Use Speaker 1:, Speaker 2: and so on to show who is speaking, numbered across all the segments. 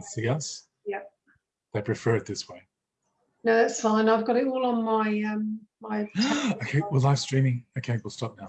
Speaker 1: can't see.
Speaker 2: Yeah.
Speaker 1: They prefer it this way.
Speaker 2: No, that's fine. I've got it all on my um my
Speaker 1: okay, we're live streaming. Okay, we'll stop now.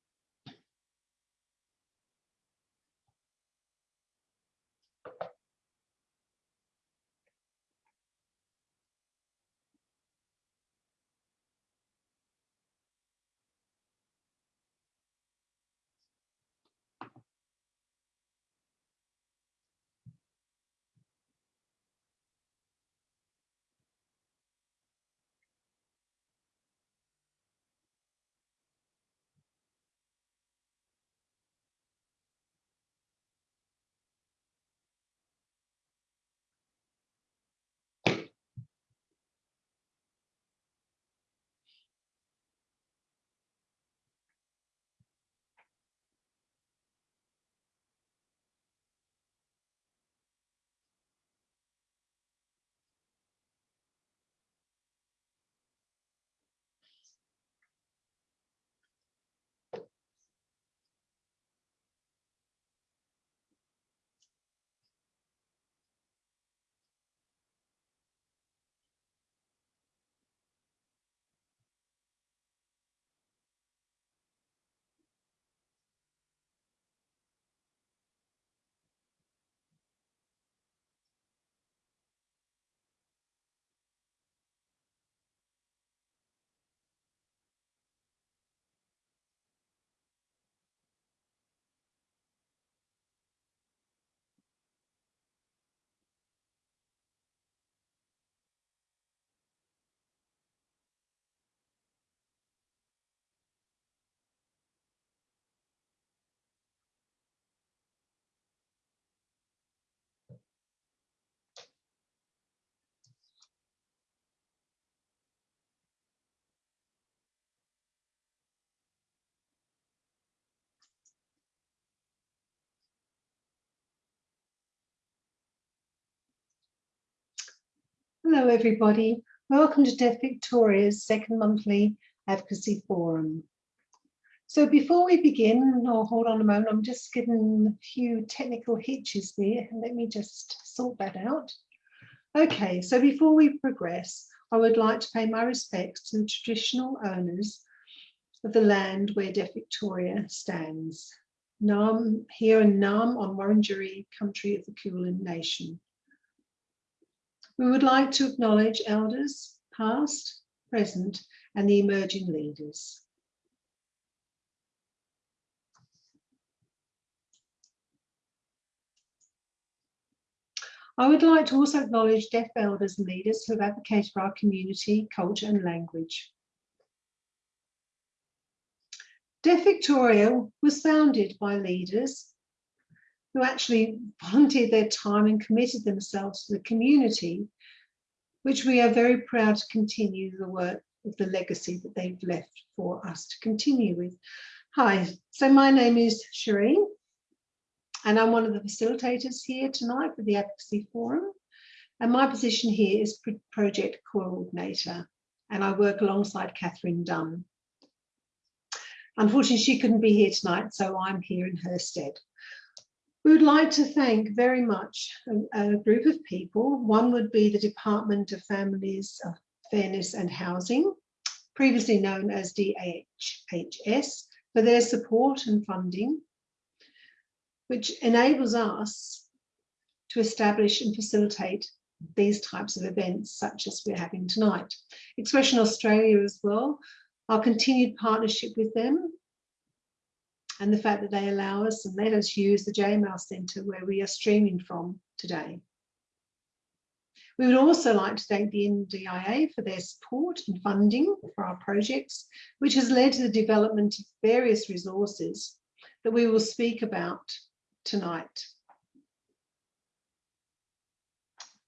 Speaker 2: Hello, everybody. Welcome to Deaf Victoria's second monthly advocacy forum. So before we begin, or hold on a moment, I'm just getting a few technical hitches there. Let me just sort that out. Okay, so before we progress, I would like to pay my respects to the traditional owners of the land where Deaf Victoria stands. Naarm, here in Naarm on Wurundjeri country of the Kulin Nation. We would like to acknowledge elders, past, present, and the emerging leaders. I would like to also acknowledge deaf elders and leaders who have advocated for our community, culture and language. Deaf Victoria was founded by leaders who actually volunteered their time and committed themselves to the community, which we are very proud to continue the work of the legacy that they've left for us to continue with. Hi, so my name is Shireen and I'm one of the facilitators here tonight for the Advocacy Forum. And my position here is project coordinator and I work alongside Catherine Dunn. Unfortunately, she couldn't be here tonight, so I'm here in her stead. We would like to thank very much a, a, group of people. One would be the Department of Families, of Fairness and Housing, previously known as DHHS, for their support and funding, which enables us to establish and facilitate these types of events such as we're having tonight. Expression Australia as well, our continued partnership with them and the fact that they allow us and let us use the JML Centre where we are streaming from today. We would also like to thank the NDIA for their support and funding for our projects, which has led to the development of various resources that we will speak about tonight.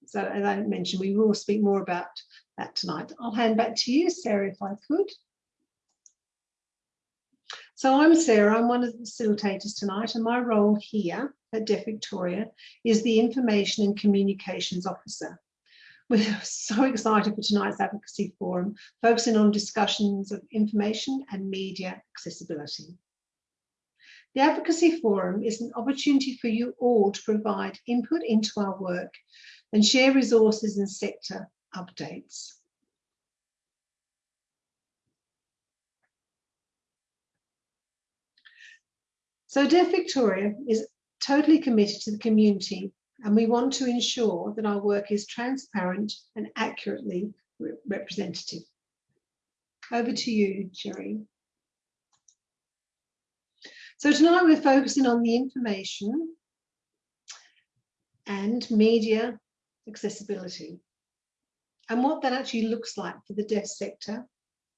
Speaker 2: So as I mentioned, we will speak more about that tonight. I'll hand back to you, Sarah, if I could. So I'm Sarah, I'm one of the facilitators tonight and my role here at Deaf Victoria is the Information and Communications Officer. We're so excited for tonight's advocacy forum, focusing on discussions of information and media accessibility. The Advocacy Forum is an opportunity for you all to provide input into our work and share resources and sector updates. So Deaf Victoria is totally committed to the community and we want to ensure that our work is transparent and accurately re representative. Over to you, Jerry. So tonight we're focusing on the information and media accessibility and what that actually looks like for the deaf sector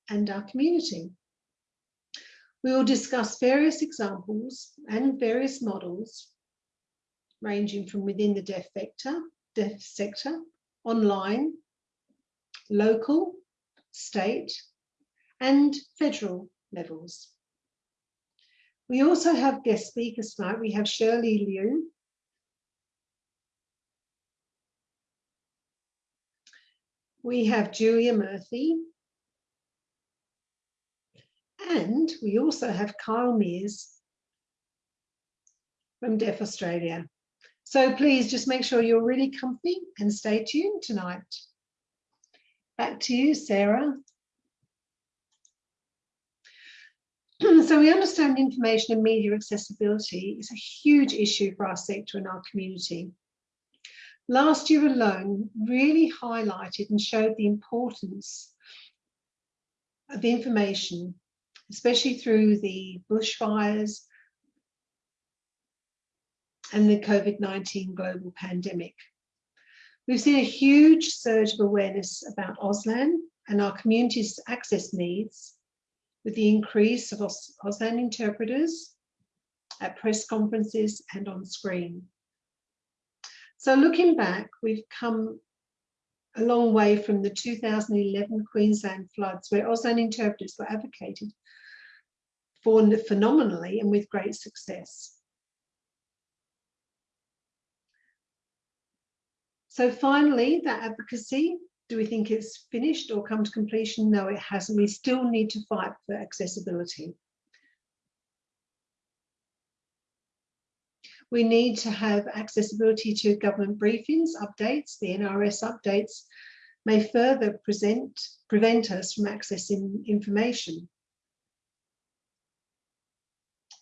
Speaker 2: and our community. We will discuss various examples and various models ranging from within the deaf sector, deaf sector, online, local, state, and federal levels. We also have guest speakers tonight. We have Shirley Liu, we have Julia Murphy, and we also have Kyle Miers from Deaf Australia. So please just make sure you're really comfy and stay tuned tonight. Back to you, Sarah. so we understand information and media accessibility is a huge issue for our sector and our community. Last year alone really highlighted and showed the importance of information especially through the bushfires and the COVID-19 global pandemic. We've seen a huge surge of awareness about Auslan and our community's access needs with the increase of Auslan interpreters at press conferences and on screen. So looking back, we've come a long way from the 2011 Queensland floods where Auslan interpreters were advocated for phenomenally and with great success. So finally, that advocacy do we think it's finished or come to completion? No, it hasn't. We still need to fight for accessibility. We need to have accessibility to government briefings, updates, the NRS updates may further present, prevent us from accessing information.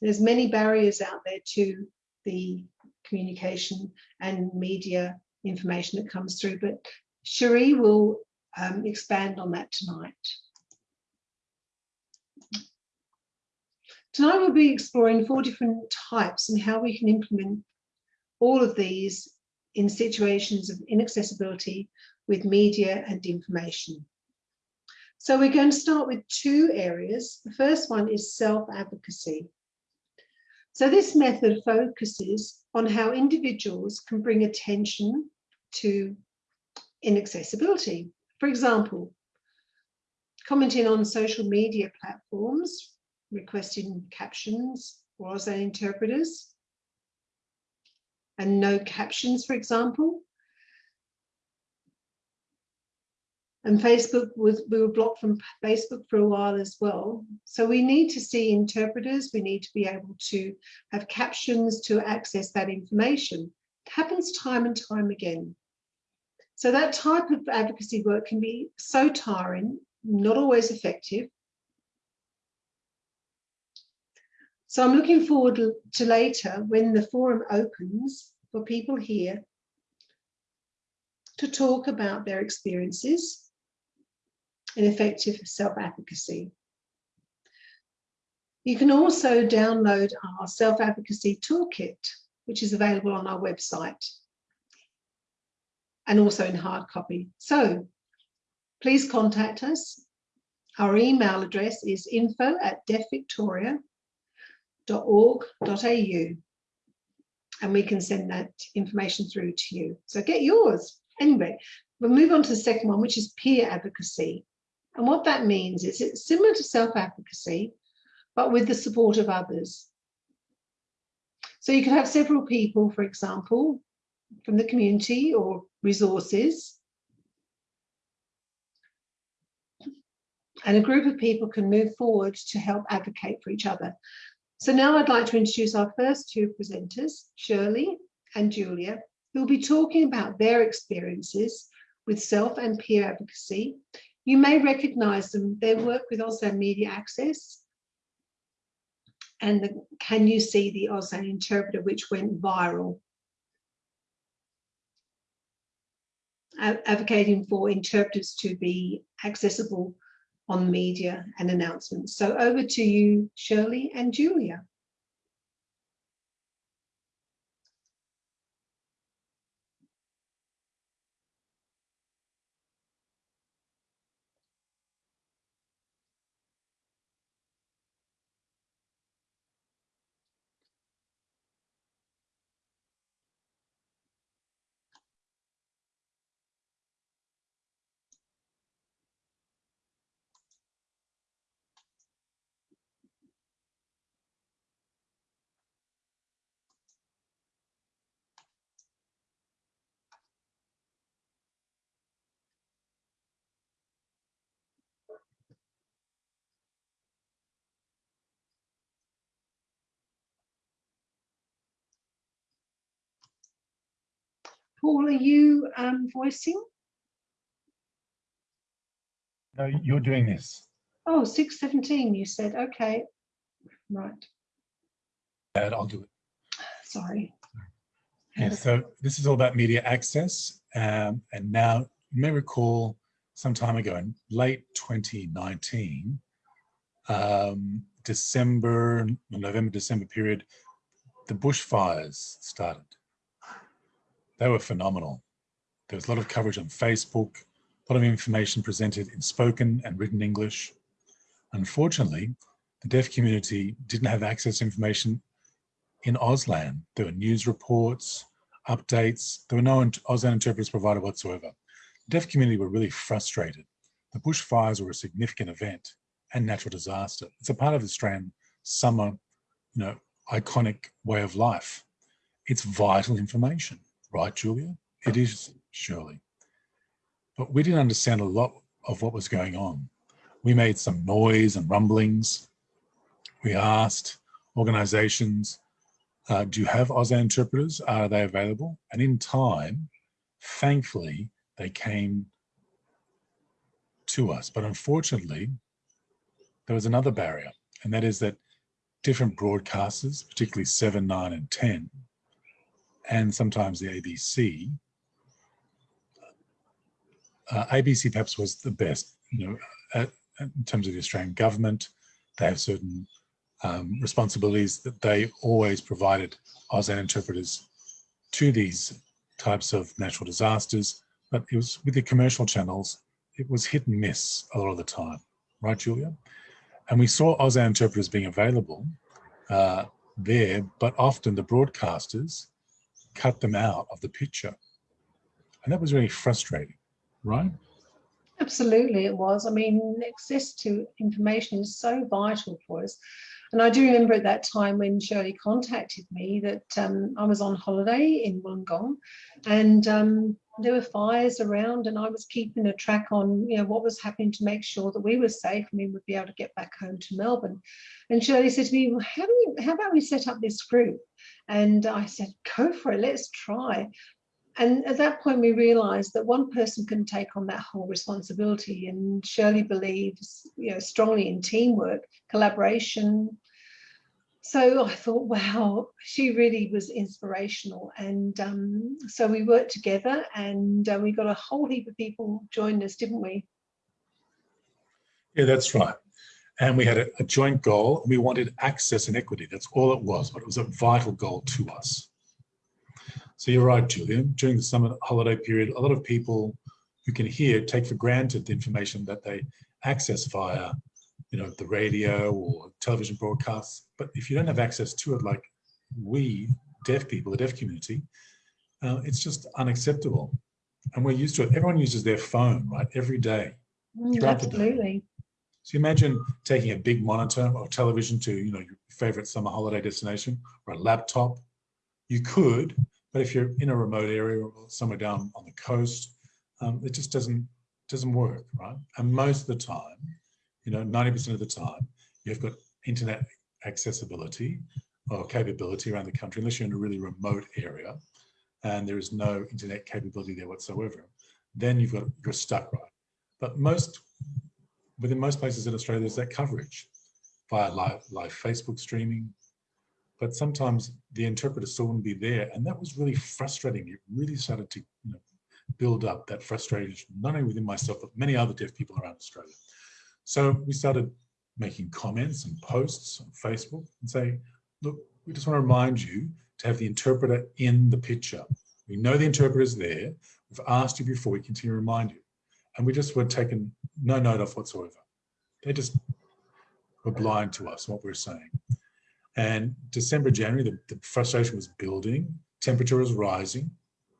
Speaker 2: There's many barriers out there to the communication and media information that comes through, but Cherie will um, expand on that tonight. Tonight we'll be exploring four different types and how we can implement all of these in situations of inaccessibility with media and information. So we're going to start with two areas. The first one is self-advocacy. So this method focuses on how individuals can bring attention to inaccessibility. For example, commenting on social media platforms, requesting captions or Auslan interpreters, and no captions, for example. And Facebook was, we were blocked from Facebook for a while as well. So we need to see interpreters, we need to be able to have captions to access that information. It happens time and time again. So that type of advocacy work can be so tiring, not always effective. So I'm looking forward to later when the forum opens for people here to talk about their experiences in effective self-advocacy. You can also download our self-advocacy toolkit, which is available on our website and also in hard copy. So please contact us. Our email address is info at deafvictoria.org.au and we can send that information through to you. So get yours. Anyway, we'll move on to the second one, which is peer advocacy. And what that means is it's similar to self-advocacy, but with the support of others. So you could have several people, for example, from the community or resources. And a group of people can move forward to help advocate for each other. So now I'd like to introduce our first two presenters, Shirley and Julia, who will be talking about their experiences with self and peer advocacy. You may recognize them, they work with Auslan Media Access and the, can you see the Auslan interpreter which went viral advocating for interpreters to be accessible on media and announcements. So over to you, Shirley and Julia. Paul, are you um, voicing?
Speaker 1: No, you're doing this.
Speaker 2: Oh, 617, you said. Okay, right.
Speaker 1: Dad, I'll do it.
Speaker 2: Sorry.
Speaker 1: Yeah, so this is all about media access. Um, and now you may recall some time ago in late 2019, um, December, November, December period, the bushfires started they were phenomenal. There was a lot of coverage on Facebook, a lot of information presented in spoken and written English. Unfortunately, the deaf community didn't have access to information in Auslan. There were news reports, updates. There were no Auslan interpreters provided whatsoever. The deaf community were really frustrated. The bushfires were a significant event and natural disaster. It's a part of the Australian summer, you know, iconic way of life. It's vital information. Right, Julia? It is, Shirley. but we didn't understand a lot of what was going on. We made some noise and rumblings. We asked organizations, uh, do you have Auslan interpreters? Are they available? And in time, thankfully, they came to us. But unfortunately, there was another barrier, and that is that different broadcasters, particularly 7, 9, and 10, and sometimes the ABC, uh, ABC perhaps was the best, you know, at, in terms of the Australian government. They have certain um, responsibilities that they always provided Auslan interpreters to these types of natural disasters, but it was with the commercial channels, it was hit and miss a lot of the time, right, Julia? And we saw Auslan interpreters being available uh, there, but often the broadcasters cut them out of the picture. And that was really frustrating, right?
Speaker 2: Absolutely, it was. I mean, access to information is so vital for us. And I do remember at that time when Shirley contacted me that um, I was on holiday in Wollongong and um, there were fires around and I was keeping a track on you know what was happening to make sure that we were safe and we would be able to get back home to Melbourne. And Shirley said to me, well, how, do we, how about we set up this group? And I said, go for it, let's try. And at that point, we realized that one person can take on that whole responsibility. And Shirley believes, you know, strongly in teamwork, collaboration. So I thought, wow, she really was inspirational. And um, so we worked together and uh, we got a whole heap of people joined us, didn't we?
Speaker 1: Yeah, that's right. And we had a, a joint goal. We wanted access and equity. That's all it was, but it was a vital goal to us. So you're right, Julian. During the summer holiday period, a lot of people who can hear take for granted the information that they access via, you know, the radio or television broadcasts. But if you don't have access to it, like we deaf people, the deaf community, uh, it's just unacceptable. And we're used to it. Everyone uses their phone, right, every day.
Speaker 2: Mm, absolutely.
Speaker 1: So imagine taking a big monitor or television to, you know, your favorite summer holiday destination or a laptop. You could, but if you're in a remote area or somewhere down on the coast, um, it just doesn't doesn't work, right? And most of the time, you know, 90% of the time, you've got internet accessibility or capability around the country, unless you're in a really remote area and there is no internet capability there whatsoever, then you've got you're stuck, right? But most within most places in Australia, there's that coverage via live, live Facebook streaming, but sometimes the interpreter still wouldn't be there. And that was really frustrating. It really started to you know, build up that frustration, not only within myself, but many other deaf people around Australia. So we started making comments and posts on Facebook and say, look, we just want to remind you to have the interpreter in the picture. We know the interpreter is there. We've asked you before, we continue to remind you. And we just were taken no note of whatsoever. They just were blind to us, what we we're saying. And December, January, the, the frustration was building, temperature was rising.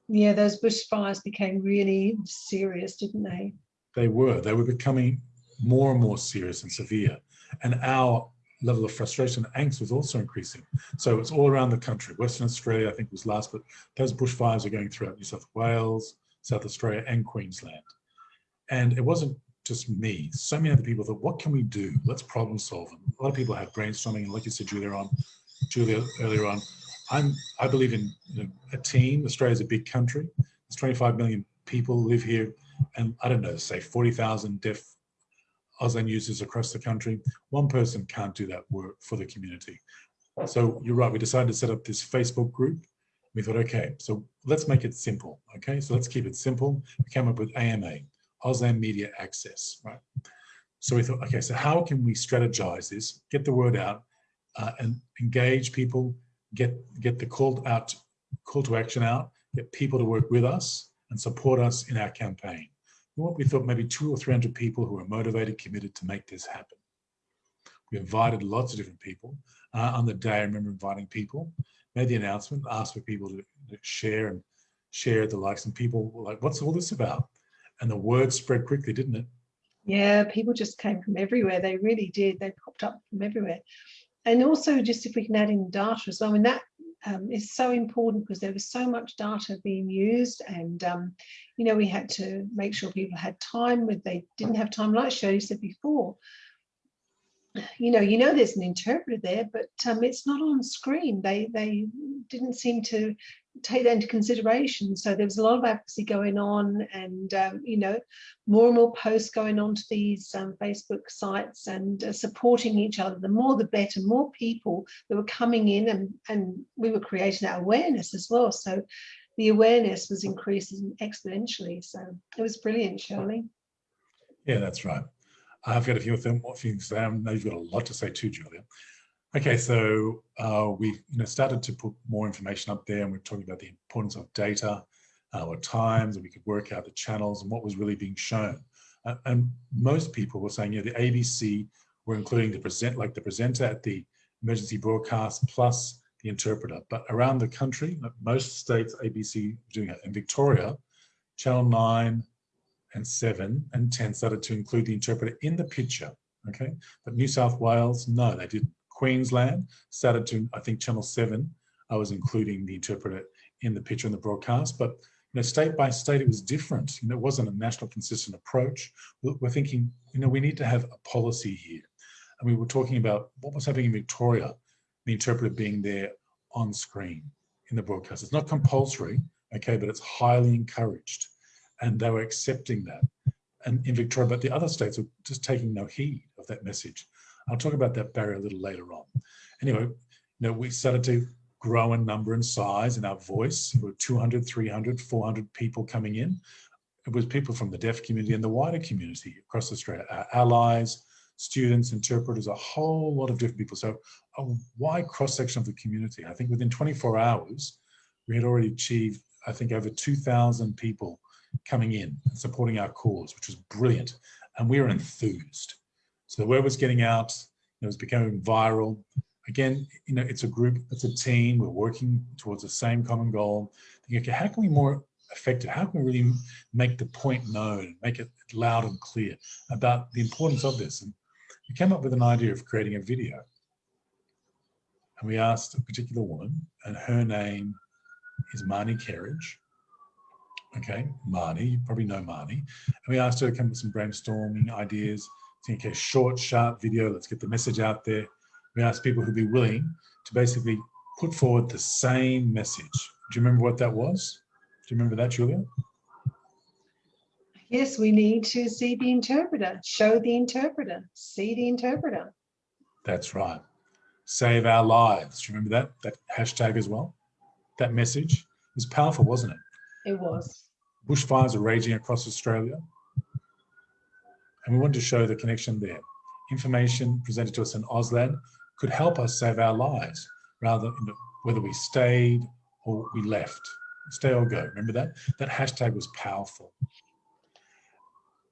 Speaker 2: Yeah, those bushfires became really serious, didn't they?
Speaker 1: They were. They were becoming more and more serious and severe. And our level of frustration and angst was also increasing. So it's all around the country. Western Australia, I think, was last, but those bushfires are going throughout New South Wales, South Australia, and Queensland. And it wasn't just me, so many other people thought, what can we do? Let's problem solve them. A lot of people have brainstorming, and like you said, Julia, on Julia earlier on, I'm I believe in you know, a team. Australia's a big country. There's 25 million people live here, and I don't know, say 40,000 deaf Auslan users across the country. One person can't do that work for the community. So you're right. We decided to set up this Facebook group. We thought, okay, so let's make it simple. Okay, so let's keep it simple. We came up with AMA, Auslan Media Access, right? So we thought, okay, so how can we strategize this, get the word out, uh, and engage people, get get the call out, call to action out, get people to work with us and support us in our campaign. What we thought maybe two or 300 people who are motivated, committed to make this happen. We invited lots of different people. Uh, on the day, I remember inviting people, made the announcement, asked for people to, to share and share the likes, and people were like, what's all this about? And the word spread quickly, didn't it?
Speaker 2: Yeah, people just came from everywhere. They really did. They popped up from everywhere. And also just if we can add in data as well, I mean, that um, is so important because there was so much data being used and um, you know we had to make sure people had time when they didn't have time like Shirley said before you know you know there's an interpreter there but um, it's not on screen they they didn't seem to take that into consideration. So there was a lot of advocacy going on and, um, you know, more and more posts going on to these um, Facebook sites and uh, supporting each other. The more the better, more people that were coming in and, and we were creating that awareness as well. So the awareness was increasing exponentially. So it was brilliant, Shirley.
Speaker 1: Yeah, that's right. I've got a few of more things. I know you've got a lot to say too, Julia. Okay, so uh, we you know, started to put more information up there and we're talking about the importance of data, uh, or times, and we could work out the channels and what was really being shown. Uh, and most people were saying, you know, the ABC were including the present, like the presenter at the emergency broadcast plus the interpreter. But around the country, most states, ABC doing it. In Victoria, Channel 9 and 7 and 10 started to include the interpreter in the picture. Okay, but New South Wales, no, they didn't. Queensland started to, I think Channel 7, I was including the interpreter in the picture in the broadcast, but you know, state by state, it was different. You know, it wasn't a national consistent approach. We're thinking, you know, we need to have a policy here. And we were talking about what was happening in Victoria, the interpreter being there on screen in the broadcast. It's not compulsory, okay, but it's highly encouraged. And they were accepting that. And in Victoria, but the other states were just taking no heed of that message. I'll talk about that barrier a little later on. Anyway, you know, we started to grow in number and size in our voice. We were 200, 300, 400 people coming in. It was people from the deaf community and the wider community across Australia, our allies, students, interpreters, a whole lot of different people. So a wide cross-section of the community. I think within 24 hours, we had already achieved, I think, over 2,000 people coming in and supporting our cause, which was brilliant. And we were enthused. So the word was getting out, it was becoming viral. Again, you know, it's a group, it's a team, we're working towards the same common goal. Thinking, okay, how can we more effective? How can we really make the point known, make it loud and clear about the importance of this? And we came up with an idea of creating a video. And we asked a particular woman, and her name is Marnie Kerridge. Okay, Marnie, you probably know Marnie. And we asked her to come up with some brainstorming ideas think a short, sharp video, let's get the message out there. We ask people who'd be willing to basically put forward the same message. Do you remember what that was? Do you remember that, Julia?
Speaker 2: Yes, we need to see the interpreter, show the interpreter, see the interpreter.
Speaker 1: That's right. Save our lives. Do you remember that? That hashtag as well? That message was powerful, wasn't it?
Speaker 2: It was.
Speaker 1: Bushfires are raging across Australia. And we wanted to show the connection there. Information presented to us in Auslan could help us save our lives, rather whether we stayed or we left. Stay or go, remember that? That hashtag was powerful.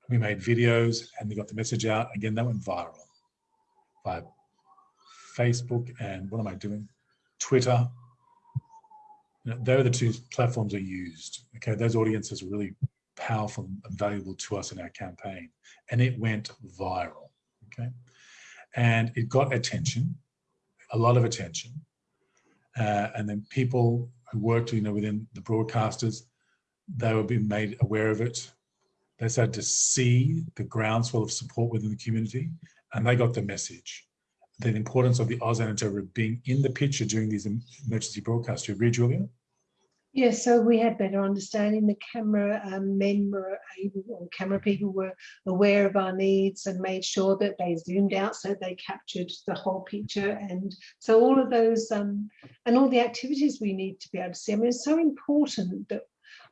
Speaker 1: We made videos and we got the message out. Again, that went viral via Facebook and what am I doing? Twitter. You know, they're the two platforms are used. Okay, those audiences are really powerful and valuable to us in our campaign. And it went viral, okay? And it got attention, a lot of attention. Uh, and then people who worked you know, within the broadcasters, they were being made aware of it. They started to see the groundswell of support within the community and they got the message. The importance of the Auslan interpreter being in the picture during these emergency broadcasts. You agree, Julia?
Speaker 2: Yes, so we had better understanding. The camera um, men were able, or camera people were aware of our needs and made sure that they zoomed out so they captured the whole picture. And so all of those um, and all the activities we need to be able to see. I mean, it's so important that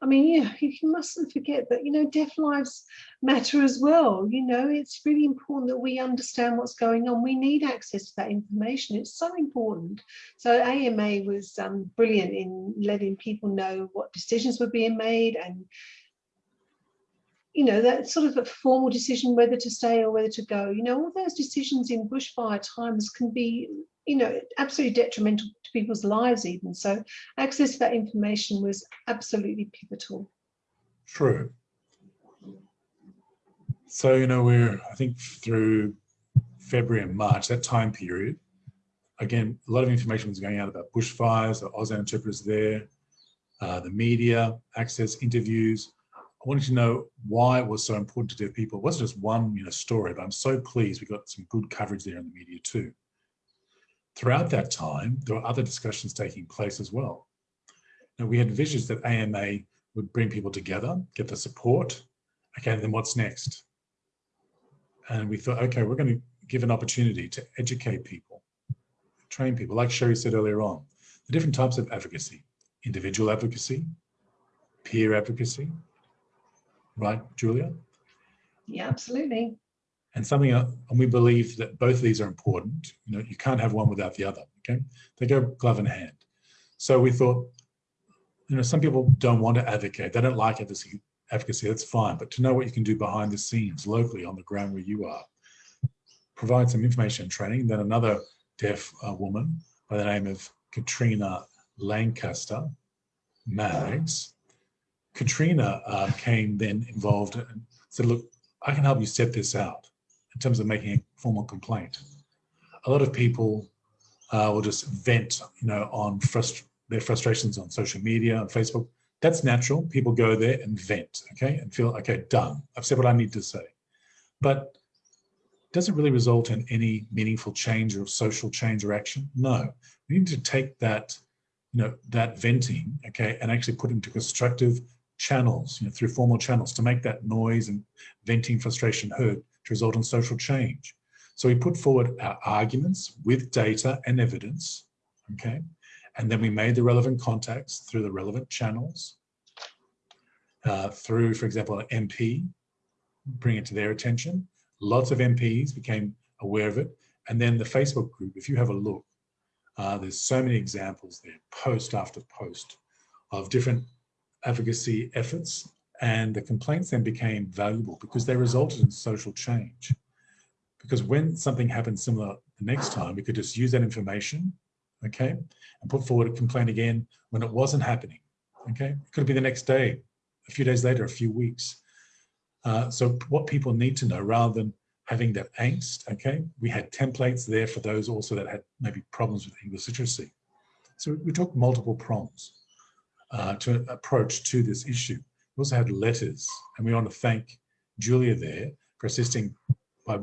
Speaker 2: I mean, yeah, you mustn't forget that, you know, deaf lives matter as well. You know, it's really important that we understand what's going on. We need access to that information. It's so important. So AMA was um, brilliant in letting people know what decisions were being made and you know, that sort of a formal decision whether to stay or whether to go. You know, all those decisions in bushfire times can be you know, absolutely detrimental to people's lives even. So access to that information was absolutely pivotal.
Speaker 1: True. So, you know, we're, I think through February and March, that time period, again, a lot of information was going out about bushfires, the Auslan interpreters there, uh, the media, access, interviews. I wanted to know why it was so important to deaf people. It wasn't just one you know, story, but I'm so pleased we got some good coverage there in the media too. Throughout that time, there were other discussions taking place as well. Now, we had visions that AMA would bring people together, get the support. Okay, then what's next? And we thought, okay, we're going to give an opportunity to educate people, train people, like Sherry said earlier on, the different types of advocacy, individual advocacy, peer advocacy, right, Julia?
Speaker 2: Yeah, absolutely.
Speaker 1: And something, uh, and we believe that both of these are important. You know, you can't have one without the other, okay? They go glove in hand. So we thought, you know, some people don't want to advocate. They don't like advocacy, advocacy, that's fine. But to know what you can do behind the scenes, locally, on the ground where you are, provide some information and training. Then another deaf uh, woman by the name of Katrina Lancaster Mags. Katrina uh, came then involved and said, look, I can help you set this out in terms of making a formal complaint. A lot of people uh, will just vent, you know, on frust their frustrations on social media, on Facebook. That's natural. People go there and vent, okay, and feel, okay, done. I've said what I need to say. But does it really result in any meaningful change or social change or action? No. We need to take that, you know, that venting, okay, and actually put into constructive channels, you know, through formal channels to make that noise and venting frustration heard to result in social change. So we put forward our arguments with data and evidence, okay? And then we made the relevant contacts through the relevant channels, uh, through, for example, an MP, bring it to their attention. Lots of MPs became aware of it. And then the Facebook group, if you have a look, uh, there's so many examples there, post after post, of different advocacy efforts and the complaints then became valuable because they resulted in social change. Because when something happened similar the next time, we could just use that information, okay, and put forward a complaint again when it wasn't happening, okay? It could be the next day, a few days later, a few weeks. Uh, so what people need to know rather than having that angst, okay, we had templates there for those also that had maybe problems with English literacy. So we took multiple prongs uh, to approach to this issue. We also had letters, and we want to thank Julia there for assisting by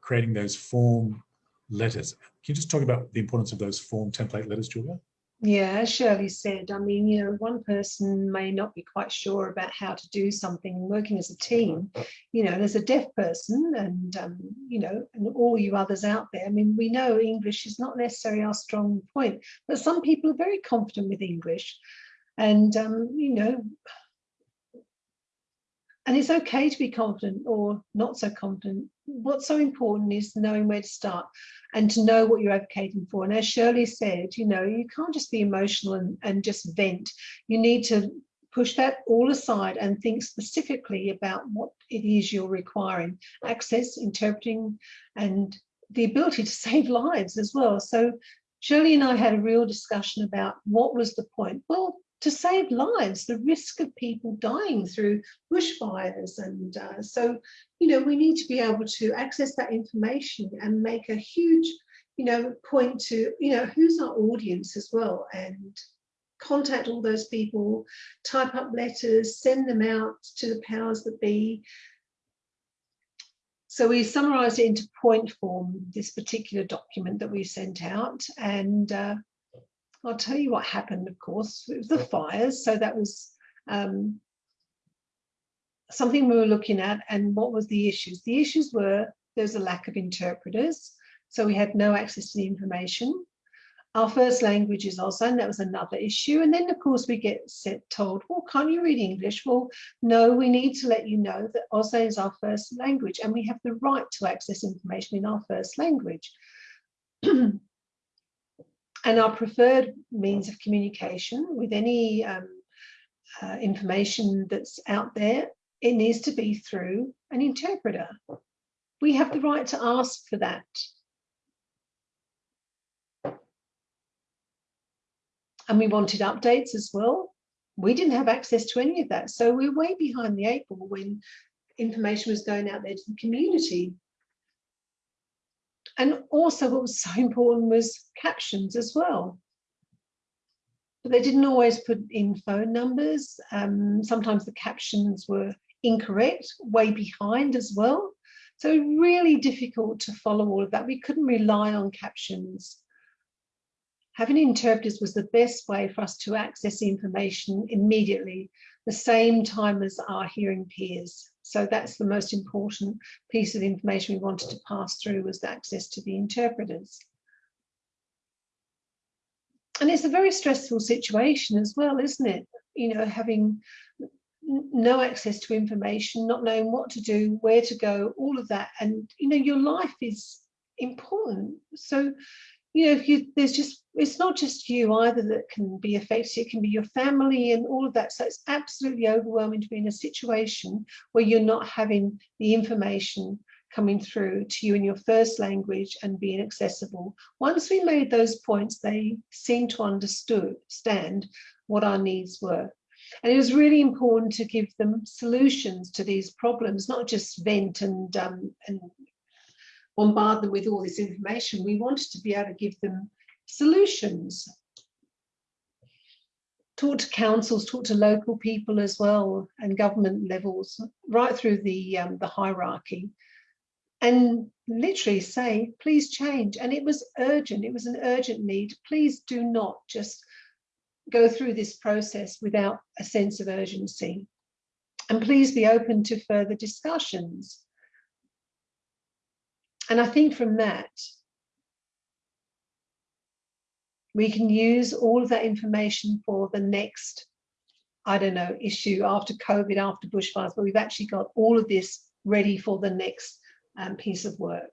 Speaker 1: creating those form letters. Can you just talk about the importance of those form template letters, Julia?
Speaker 2: Yeah, as Shirley said, I mean, you know, one person may not be quite sure about how to do something working as a team. You know, there's a deaf person and, um, you know, and all you others out there. I mean, we know English is not necessarily our strong point, but some people are very confident with English. And, um, you know, and it's okay to be confident or not so confident. What's so important is knowing where to start and to know what you're advocating for. And as Shirley said, you know, you can't just be emotional and, and just vent. You need to push that all aside and think specifically about what it is you're requiring. Access, interpreting, and the ability to save lives as well. So Shirley and I had a real discussion about what was the point. Well, to save lives, the risk of people dying through bushfires. And uh, so, you know, we need to be able to access that information and make a huge, you know, point to, you know, who's our audience as well and contact all those people, type up letters, send them out to the powers that be. So we summarised it into point form, this particular document that we sent out. And uh, I'll tell you what happened, of course, it was the fires. So that was um, something we were looking at and what was the issues? The issues were there's a lack of interpreters. So we had no access to the information. Our first language is Auslan, that was another issue. And then of course we get set, told, well, can't you read English? Well, no, we need to let you know that Auslan is our first language and we have the right to access information in our first language. And our preferred means of communication with any um, uh, information that's out there, it needs to be through an interpreter. We have the right to ask for that. And we wanted updates as well. We didn't have access to any of that. So we're way behind the eight ball when information was going out there to the community And also what was so important was captions as well. But they didn't always put in phone numbers. Um, sometimes the captions were incorrect, way behind as well. So really difficult to follow all of that. We couldn't rely on captions. Having interpreters was the best way for us to access information immediately, the same time as our hearing peers. So that's the most important piece of information we wanted to pass through was the access to the interpreters. And it's a very stressful situation as well, isn't it? You know, having no access to information, not knowing what to do, where to go, all of that. And, you know, your life is important. So, you know, if you, there's just, it's not just you either that can be affected, it can be your family and all of that. So it's absolutely overwhelming to be in a situation where you're not having the information coming through to you in your first language and being accessible. Once we made those points, they seemed to understand what our needs were. And it was really important to give them solutions to these problems, not just vent and, um, and bombard them with all this information. We wanted to be able to give them solutions. Talk to councils, talk to local people as well, and government levels, right through the, um, the hierarchy. And literally say, please change. And it was urgent, it was an urgent need. Please do not just go through this process without a sense of urgency. And please be open to further discussions. And I think from that, we can use all of that information for the next, I don't know, issue after COVID, after bushfires, but we've actually got all of this ready for the next um, piece of work.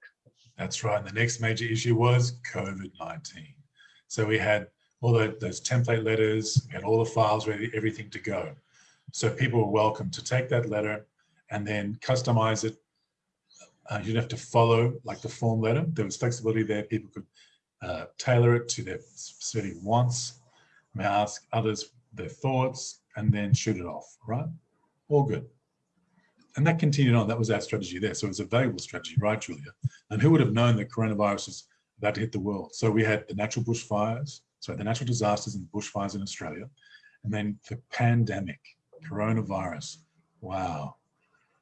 Speaker 1: That's right. And the next major issue was COVID-19. So we had all the, those template letters, we had all the files ready, everything to go. So people were welcome to take that letter and then customize it. Uh, you didn't have to follow like the form letter. There was flexibility there. People could uh, tailor it to their specific wants, may ask others their thoughts, and then shoot it off, right? All good. And that continued on. That was our strategy there. So it was a valuable strategy, right, Julia? And who would have known that coronavirus was about to hit the world? So we had the natural bushfires, so the natural disasters and bushfires in Australia, and then the pandemic, coronavirus. Wow.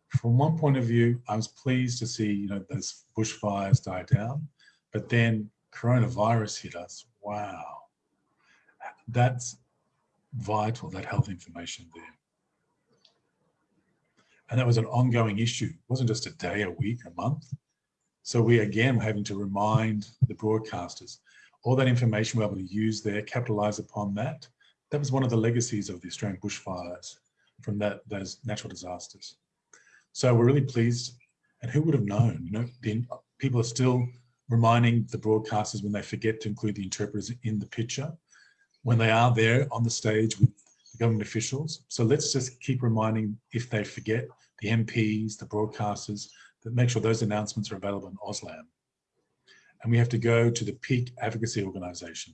Speaker 1: From one point of view, I was pleased to see, you know, those bushfires die down, but then coronavirus hit us. Wow. That's vital, that health information there. And that was an ongoing issue. It wasn't just a day, a week, a month. So we again were having to remind the broadcasters, all that information we're able to use there, capitalize upon that. That was one of the legacies of the Australian bushfires from that those natural disasters. So we're really pleased. And who would have known, you know, the, people are still reminding the broadcasters when they forget to include the interpreters in the picture, when they are there on the stage with the government officials. So let's just keep reminding if they forget the MPs, the broadcasters, that make sure those announcements are available in Auslan and we have to go to the peak advocacy organization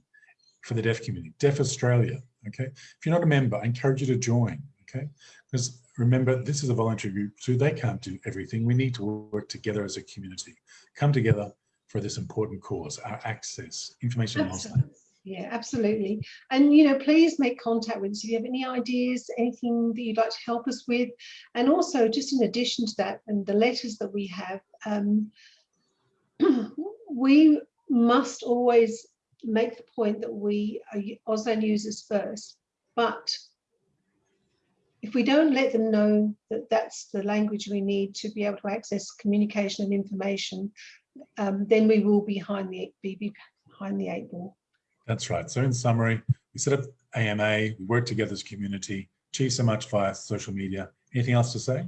Speaker 1: for the deaf community, Deaf Australia, okay? If you're not a member, I encourage you to join, okay? Because remember, this is a voluntary group too. They can't do everything. We need to work together as a community, come together for this important cause, our access, information
Speaker 2: Absolutely. Yeah, absolutely. And, you know, please make contact with us if you have any ideas, anything that you'd like to help us with. And also, just in addition to that, and the letters that we have, um, we must always make the point that we are Auslan users first, but if we don't let them know that that's the language we need to be able to access communication and information, um, then we will be behind the, be behind the eight ball.
Speaker 1: That's right. So in summary, we set up AMA, we work together as a community, achieve so much via social media. Anything else to say?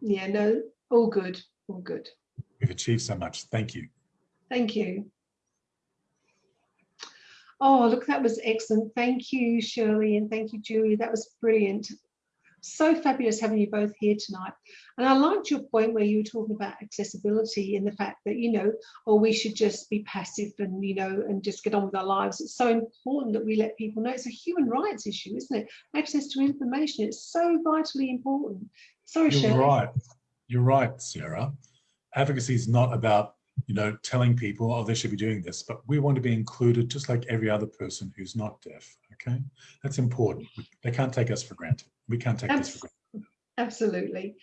Speaker 2: Yeah, no, all good, all good.
Speaker 1: We've achieved so much. Thank you.
Speaker 2: Thank you. Oh, look, that was excellent. Thank you, Shirley, and thank you, Julie. That was brilliant. So fabulous having you both here tonight. And I liked your point where you were talking about accessibility and the fact that, you know, or oh, we should just be passive and, you know, and just get on with our lives. It's so important that we let people know it's a human rights issue, isn't it? Access to information, it's so vitally important. Sorry,
Speaker 1: You're right. You're right, Sarah. Advocacy is not about you know, telling people, oh, they should be doing this, but we want to be included just like every other person who's not deaf, okay? That's important. They can't take us for granted. We can't take this for granted.
Speaker 2: Absolutely.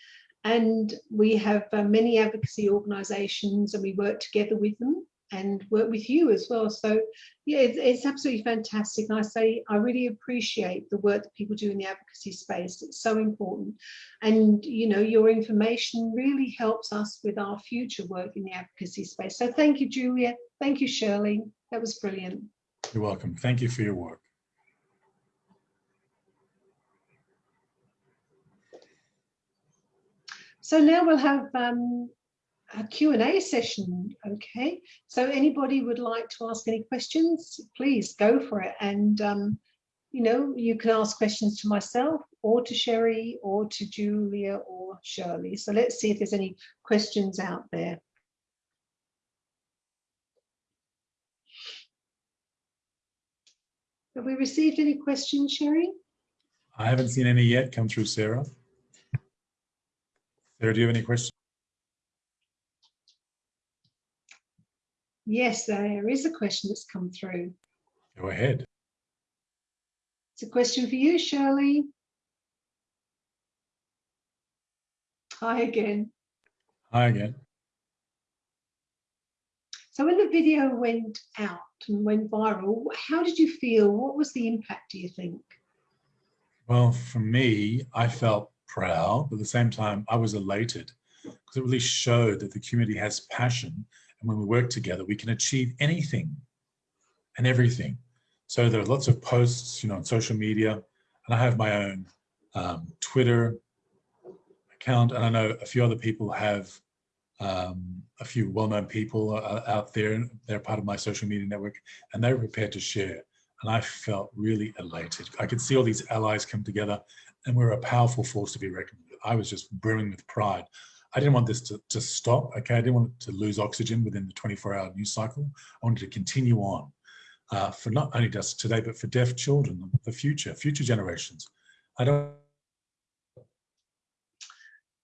Speaker 2: And we have uh, many advocacy organisations and we work together with them and work with you as well. So yeah, it's, it's, absolutely fantastic. And I say I really appreciate the work that people do in the advocacy space. It's so important. And you know, your information really helps us with our future work in the advocacy space. So thank you, Julia. Thank you, Shirley. That was brilliant.
Speaker 1: You're welcome. Thank you for your work.
Speaker 2: So now we'll have um, a Q&A session, okay? So anybody would like to ask any questions, please go for it. And, um, you know, you can ask questions to myself or to Sherry or to Julia or Shirley. So let's see if there's any questions out there. Have we received any questions, Sherry?
Speaker 1: I haven't seen any yet come through, Sarah. Sarah, do you have any questions?
Speaker 2: Yes, there is a question that's come through.
Speaker 1: Go ahead.
Speaker 2: It's a question for you, Shirley. Hi again.
Speaker 1: Hi again.
Speaker 2: So when the video went out and went viral, how did you feel? What was the impact, do you think?
Speaker 1: Well, for me, I felt proud, but at the same time, I was elated because it really showed that the community has passion and when we work together, we can achieve anything and everything. So there are lots of posts, you know, on social media, and I have my own um, Twitter account, and I know a few other people have um, a few well-known people out there. They're part of my social media network, and they're prepared to share. And I felt really elated. I could see all these allies come together, and we're a powerful force to be reckoned with. I was just brimming with pride. I didn't want this to, to stop, okay? I didn't want to lose oxygen within the 24 hour news cycle. I wanted to continue on uh, for not only just today, but for deaf children, the future, future generations. I don't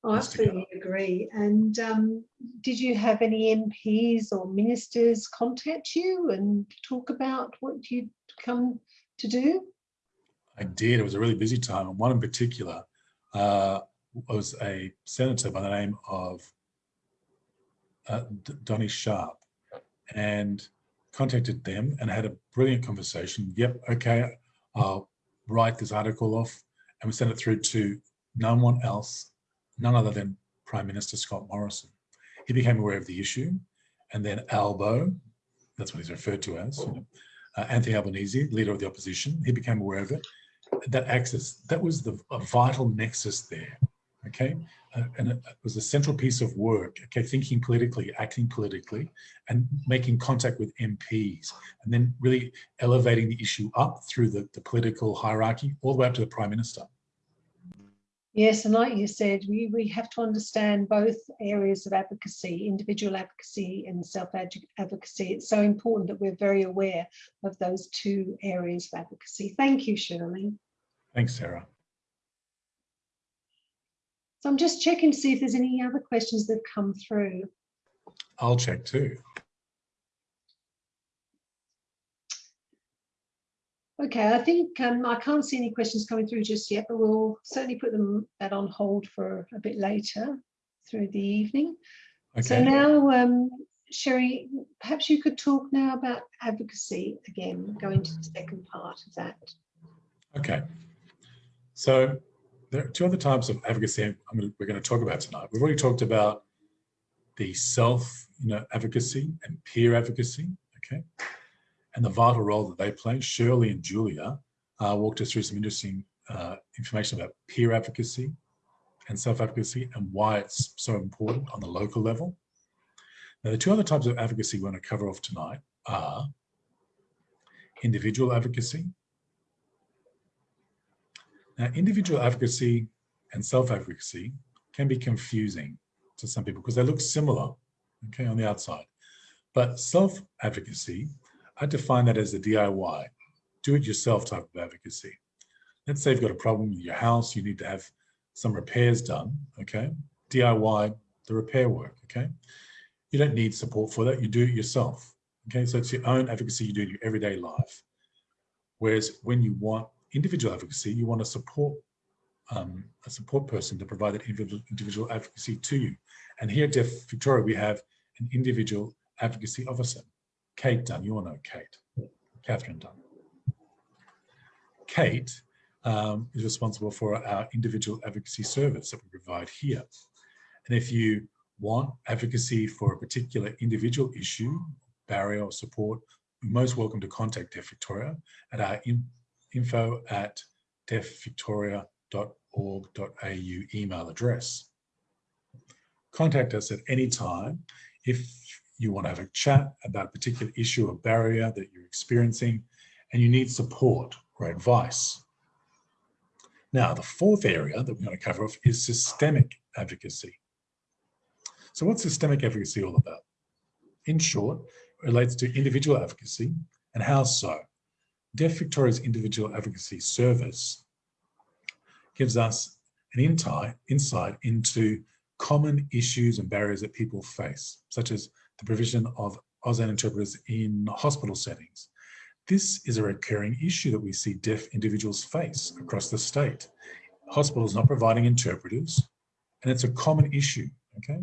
Speaker 2: I absolutely agree. And um, did you have any MPs or ministers contact you and talk about what you'd come to do?
Speaker 1: I did. It was a really busy time. And one in particular, uh, was a senator by the name of uh, Donny Sharp and contacted them and had a brilliant conversation. Yep, okay, I'll write this article off and we sent it through to no one else, none other than Prime Minister Scott Morrison. He became aware of the issue and then Albo, that's what he's referred to as, uh, Anthony Albanese, leader of the opposition, he became aware of it. That access, that was the vital nexus there okay? Uh, and it was a central piece of work, okay, thinking politically, acting politically, and making contact with MPs, and then really elevating the issue up through the, the political hierarchy, all the way up to the Prime Minister.
Speaker 2: Yes, and like you said, we, we have to understand both areas of advocacy, individual advocacy and self-advocacy. It's so important that we're very aware of those two areas of advocacy. Thank you, Shirley.
Speaker 1: Thanks, Sarah.
Speaker 2: So I'm just checking to see if there's any other questions that have come through.
Speaker 1: I'll check too.
Speaker 2: Okay, I think um, I can't see any questions coming through just yet, but we'll certainly put them that on hold for a bit later through the evening. Okay. So now, um, Sherry, perhaps you could talk now about advocacy again, going to the second part of that.
Speaker 1: Okay. So there are two other types of advocacy gonna, we're going to talk about tonight. We've already talked about the self you know, advocacy and peer advocacy, okay, and the vital role that they play. Shirley and Julia uh, walked us through some interesting uh, information about peer advocacy and self-advocacy and why it's so important on the local level. Now, the two other types of advocacy we're going to cover off tonight are individual advocacy now, individual advocacy and self-advocacy can be confusing to some people because they look similar, okay, on the outside. But self-advocacy, I define that as a DIY, do-it-yourself type of advocacy. Let's say you've got a problem with your house, you need to have some repairs done, okay? DIY the repair work, okay? you don't need support for that. You do it yourself. Okay, so it's your own advocacy you do in your everyday life. Whereas when you want individual advocacy, you want a support um, a support person to provide that individual, individual advocacy to you. And here at Deaf Victoria, we have an individual advocacy officer, Kate Dunn. You all know Kate, Catherine Dunn. Kate um, is responsible for our individual advocacy service that we provide here. And if you want advocacy for a particular individual issue, barrier or support, you're most welcome to contact Deaf Victoria at our in, info at deafvictoria.org.au email address. Contact us at any time if you want to have a chat about a particular issue or barrier that you're experiencing and you need support or advice. Now, the fourth area that we're going to cover off is systemic advocacy. So what's systemic advocacy all about? In short, it relates to individual advocacy and how so. Deaf Victoria's individual advocacy service gives us an insight into common issues and barriers that people face, such as the provision of Auslan interpreters in hospital settings. This is a recurring issue that we see deaf individuals face across the state. Hospitals not providing interpreters, and it's a common issue, okay?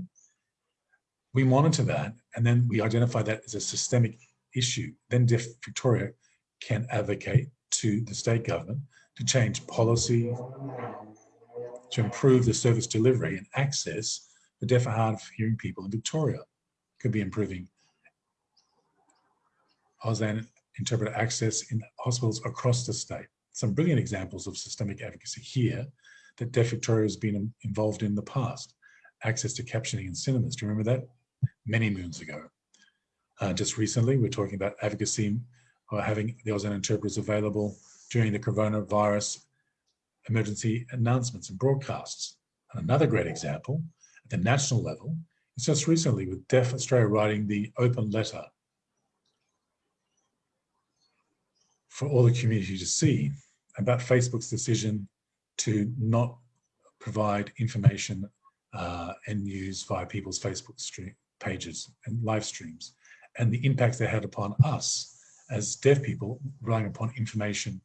Speaker 1: We monitor that and then we identify that as a systemic issue. Then Deaf Victoria can advocate to the state government to change policy, to improve the service delivery and access for deaf and hard of hearing people in Victoria. Could be improving Auslan interpreter access in hospitals across the state. Some brilliant examples of systemic advocacy here that Deaf Victoria has been involved in the past. Access to captioning in cinemas, do you remember that? Many moons ago. Uh, just recently, we're talking about advocacy or having the Auslan interpreters available during the coronavirus emergency announcements and broadcasts. And another great example at the national level just recently with Deaf Australia writing the open letter for all the community to see about Facebook's decision to not provide information uh, and news via people's Facebook stream, pages and live streams and the impact they had upon us as deaf people relying upon information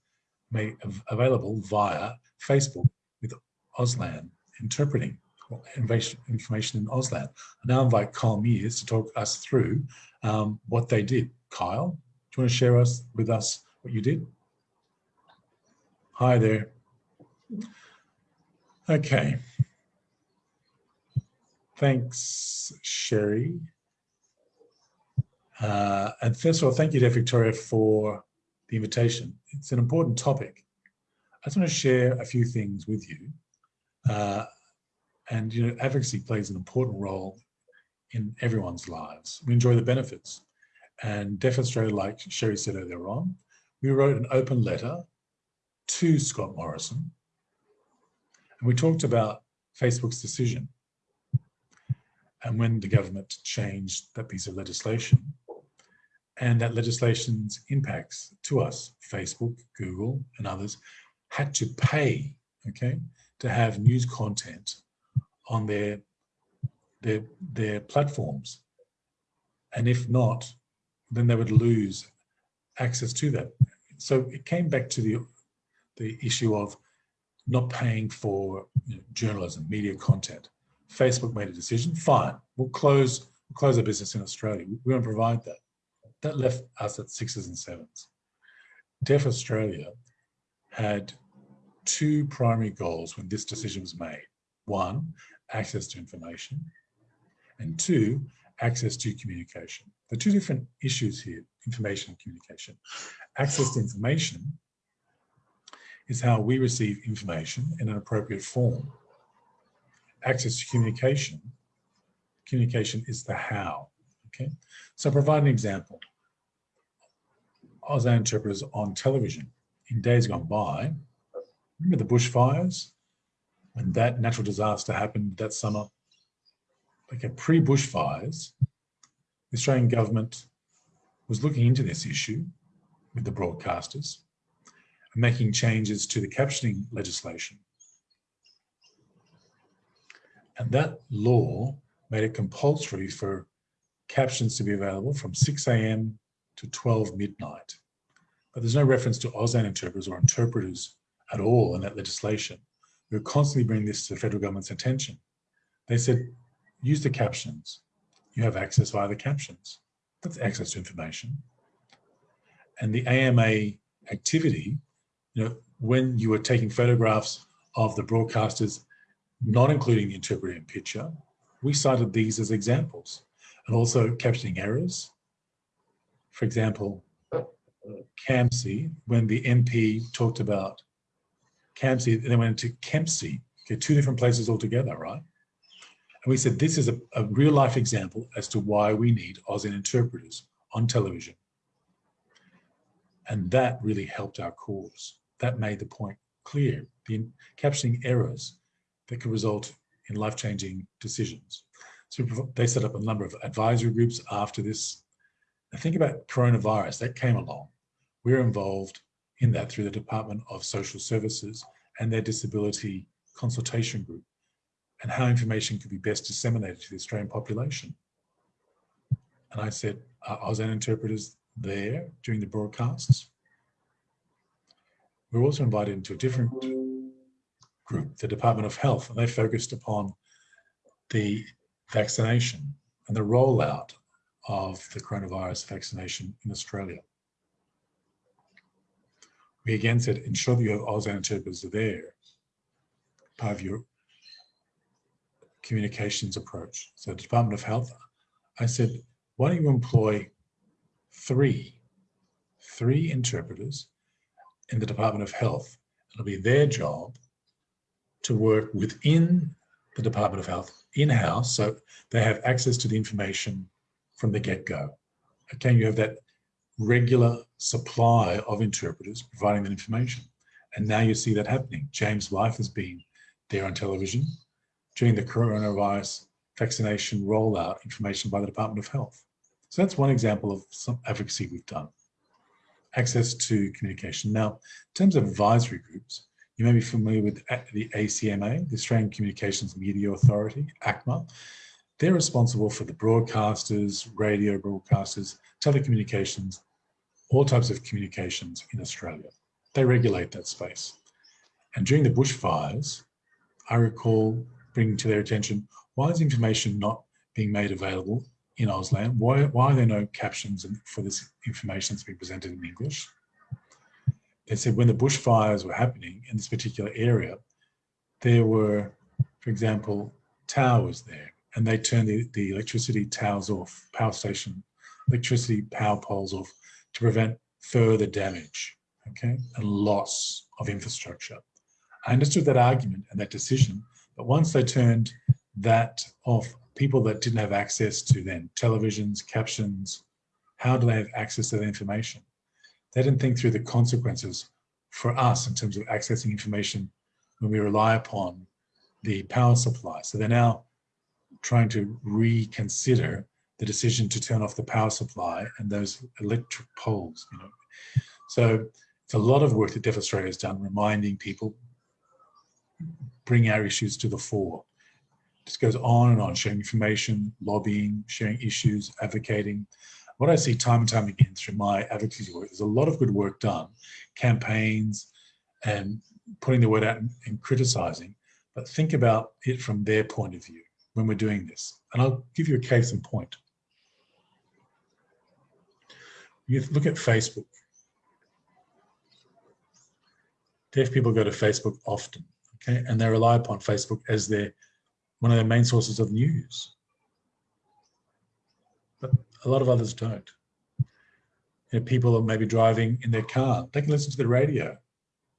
Speaker 1: made available via Facebook with Auslan interpreting information in Auslan. I now invite Kyle Miers to talk us through um, what they did. Kyle, do you want to share us with us what you did? Hi there. Okay. Thanks, Sherry. Uh, and first of all, thank you to Victoria for the invitation. It's an important topic. I just want to share a few things with you. Uh, and, you know, advocacy plays an important role in everyone's lives. We enjoy the benefits. And Deaf Australia, like Sherry said earlier on, we wrote an open letter to Scott Morrison. And we talked about Facebook's decision and when the government changed that piece of legislation and that legislation's impacts to us, Facebook, Google, and others, had to pay, okay, to have news content on their their their platforms. And if not, then they would lose access to that. So it came back to the the issue of not paying for you know, journalism, media content. Facebook made a decision, fine, we'll close, we'll close our business in Australia. We won't provide that. That left us at sixes and sevens. Deaf Australia had two primary goals when this decision was made. One, access to information, and two, access to communication. The two different issues here, information and communication. Access to information is how we receive information in an appropriate form. Access to communication, communication is the how, okay? So provide an example. Auslan interpreters on television in days gone by. Remember the bushfires? When that natural disaster happened that summer? Okay, pre-bushfires, the Australian government was looking into this issue with the broadcasters and making changes to the captioning legislation. And that law made it compulsory for captions to be available from 6 a.m. to 12 midnight. But there's no reference to Auslan interpreters or interpreters at all in that legislation. We constantly bringing this to the federal government's attention. They said, use the captions. You have access via the captions. That's access to information. And the AMA activity, you know, when you were taking photographs of the broadcasters, not including the interpreter in picture, we cited these as examples and also captioning errors. For example, CAMC, when the MP talked about CAMC, they went into Kempsey. okay, two different places altogether, right? And we said this is a, a real life example as to why we need Auslan interpreters on television. And that really helped our cause. That made the point clear, the captioning errors that could result in life-changing decisions. So they set up a number of advisory groups after this. Now think about coronavirus, that came along. We're involved in that through the Department of Social Services and their disability consultation group and how information could be best disseminated to the Australian population. And I said, are Auslan interpreters there during the broadcasts? We are also invited into a different group, the Department of Health, and they focused upon the vaccination and the rollout of the coronavirus vaccination in Australia. We again said, ensure that your Auslan interpreters are there, part of your communications approach. So Department of Health, I said, why don't you employ three, three interpreters in the Department of Health? It'll be their job to work within the Department of Health in-house, so they have access to the information from the get-go. Can you have that regular supply of interpreters providing that information. And now you see that happening. James Life has been there on television during the coronavirus vaccination rollout information by the Department of Health. So that's one example of some advocacy we've done. Access to communication. Now, in terms of advisory groups, you may be familiar with the ACMA, the Australian Communications Media Authority, ACMA. They're responsible for the broadcasters, radio broadcasters, telecommunications, all types of communications in Australia. They regulate that space. And during the bushfires, I recall bringing to their attention, why is information not being made available in Auslan? Why, why are there no captions for this information that's being presented in English? They said when the bushfires were happening in this particular area, there were, for example, towers there, and they turned the, the electricity towers off, power station, electricity power poles off to prevent further damage, okay, and loss of infrastructure. I understood that argument and that decision but once they turned that off, people that didn't have access to then televisions, captions, how do they have access to that information? They didn't think through the consequences for us in terms of accessing information when we rely upon the power supply. So they're now trying to reconsider the decision to turn off the power supply and those electric poles. You know, so it's a lot of work that Deaf Australia has done, reminding people, bring our issues to the fore. Just goes on and on, sharing information, lobbying, sharing issues, advocating. What I see time and time again through my advocacy work, there's a lot of good work done, campaigns and putting the word out and, and criticizing, but think about it from their point of view when we're doing this. And I'll give you a case in point. You look at Facebook. Deaf people go to Facebook often okay, and they rely upon Facebook as their one of their main sources of news. But a lot of others don't. You know, people are maybe driving in their car, they can listen to the radio.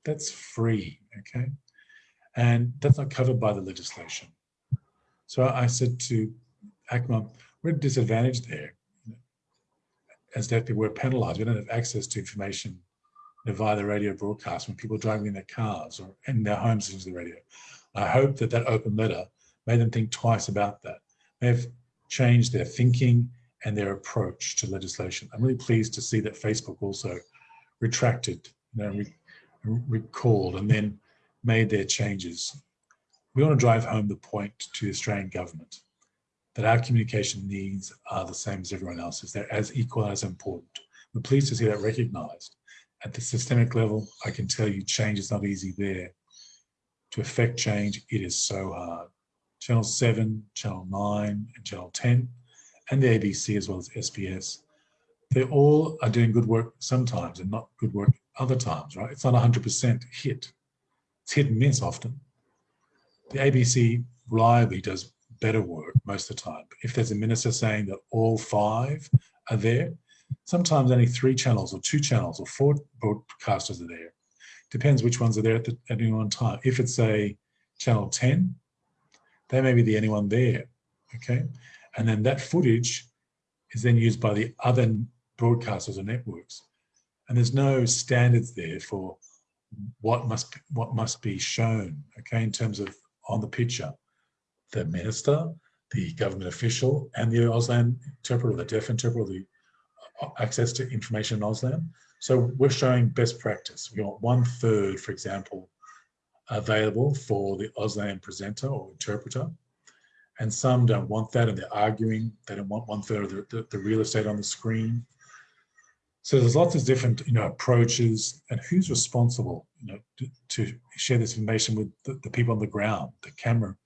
Speaker 1: That's free, okay? And that's not covered by the legislation. So I said to ACMA, we're disadvantaged there. As people, we're penalized. We don't have access to information via the radio broadcast when people are driving in their cars or in their homes into the radio. I hope that that open letter made them think twice about that. They have changed their thinking and their approach to legislation. I'm really pleased to see that Facebook also retracted, you know, re recalled and then made their changes. We want to drive home the point to the Australian government that our communication needs are the same as everyone else's. They're as equal as important. We're pleased to see that recognized. At the systemic level, I can tell you change is not easy there. To affect change, it is so hard. Channel 7, Channel 9, and Channel 10, and the ABC as well as SBS, they all are doing good work sometimes and not good work other times, right? It's not 100% hit. It's hit and miss often. The ABC reliably does better work most of the time. If there's a minister saying that all five are there, sometimes only three channels or two channels or four broadcasters are there. Depends which ones are there at, the, at any one time. If it's a channel 10, they may be the only one there, okay? And then that footage is then used by the other broadcasters or networks. And there's no standards there for what must what must be shown, okay, in terms of on the picture. The minister, the government official, and the Auslan interpreter, the deaf interpreter, the uh, access to information in Auslan. So we're showing best practice. We want one third, for example, available for the Auslan presenter or interpreter. And some don't want that and they're arguing. They don't want one third of the, the, the real estate on the screen. So there's lots of different, you know, approaches and who's responsible, you know, to, to share this information with the, the, people on the ground, the camera,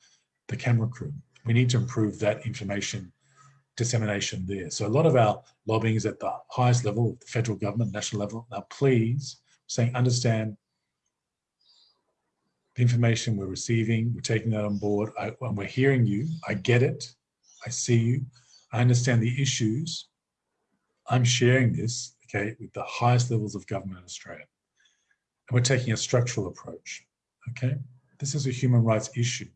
Speaker 1: the camera crew. We need to improve that information dissemination there. So a lot of our lobbying is at the highest level, the federal government, national level. Now, please, saying, understand the information we're receiving, we're taking that on board, I, when we're hearing you, I get it, I see you, I understand the issues, I'm sharing this okay, with the highest levels of government in Australia. And we're taking a structural approach, okay? This is a human rights issue.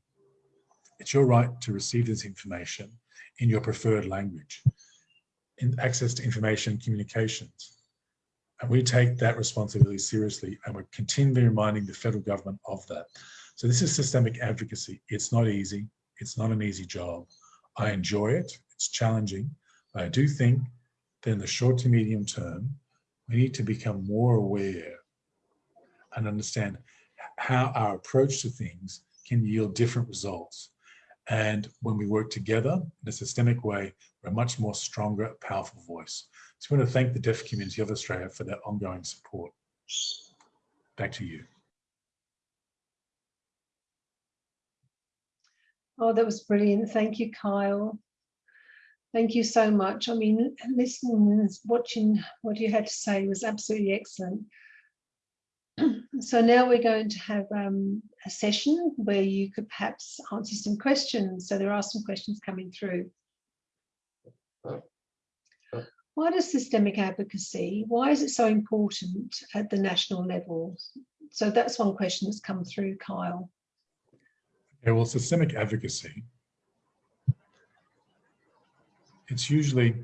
Speaker 1: It's your right to receive this information in your preferred language, in access to information communications. And we take that responsibility seriously and we're continually reminding the federal government of that. So this is systemic advocacy. It's not easy. It's not an easy job. I enjoy it. It's challenging. But I do think that in the short to medium term, we need to become more aware and understand how our approach to things can yield different results. And when we work together in a systemic way, we're a much more stronger, powerful voice. So I want to thank the deaf community of Australia for their ongoing support. Back to you.
Speaker 2: Oh, that was brilliant. Thank you, Kyle. Thank you so much. I mean, listening, watching what you had to say was absolutely excellent. so now we're going to have um, a session where you could perhaps answer some questions. So there are some questions coming through. Why does systemic advocacy, why is it so important at the national level? So that's one question that's come through, Kyle.
Speaker 1: Okay, well, systemic advocacy it's usually,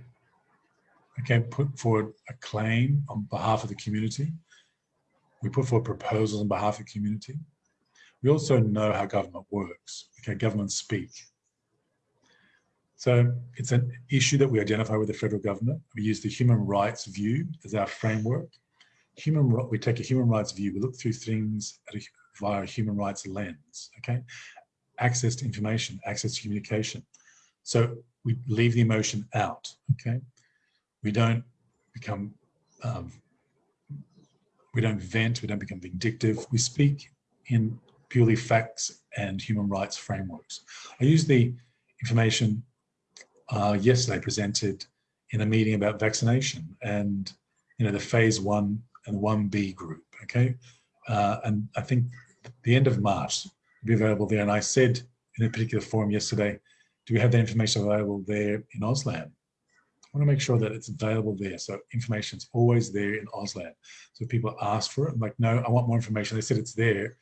Speaker 1: okay, put forward a claim on behalf of the community. We put forward proposals on behalf of the community. We also know how government works, okay, government speak. So it's an issue that we identify with the federal government. We use the human rights view as our framework. Human, we take a human rights view, we look through things a, via a human rights lens, okay? Access to information, access to communication. So we leave the emotion out, okay? We don't become, um, we don't vent, we don't become vindictive. We speak in purely facts and human rights frameworks. I used the information uh, yesterday presented in a meeting about vaccination and, you know, the phase one and 1B group, okay? Uh, and I think the end of March will be available there. And I said in a particular forum yesterday, do we have that information available there in Auslan? I want to make sure that it's available there. So information is always there in Auslan. So if people ask for it, I'm like, no, I want more information. They said it's there.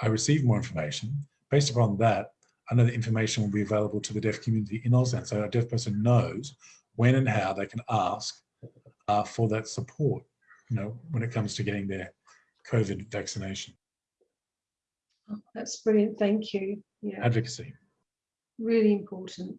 Speaker 1: I receive more information. Based upon that, I know the information will be available to the deaf community in Auslan. So a deaf person knows when and how they can ask uh, for that support, you know, when it comes to getting their COVID vaccination.
Speaker 2: Oh, that's brilliant. Thank you.
Speaker 1: Yeah. Advocacy
Speaker 2: really important.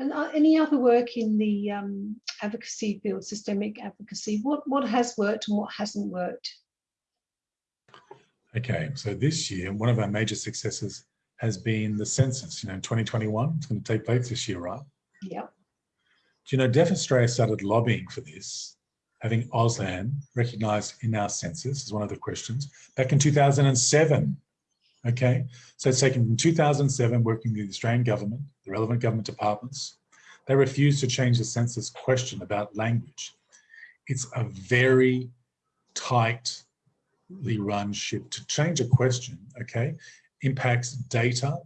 Speaker 2: And any other work in the um, advocacy field, systemic advocacy, what, what has worked and what hasn't worked?
Speaker 1: Okay, so this year, one of our major successes has been the census. You know, 2021, it's going to take place this year, right?
Speaker 2: Yeah.
Speaker 1: Do you know, Deaf Australia started lobbying for this, having Auslan recognised in our census is one of the questions back in 2007. Okay, so it's taken from 2007 working with the Australian government, the relevant government departments. They refused to change the census question about language. It's a very tightly run ship. To change a question, okay, impacts data,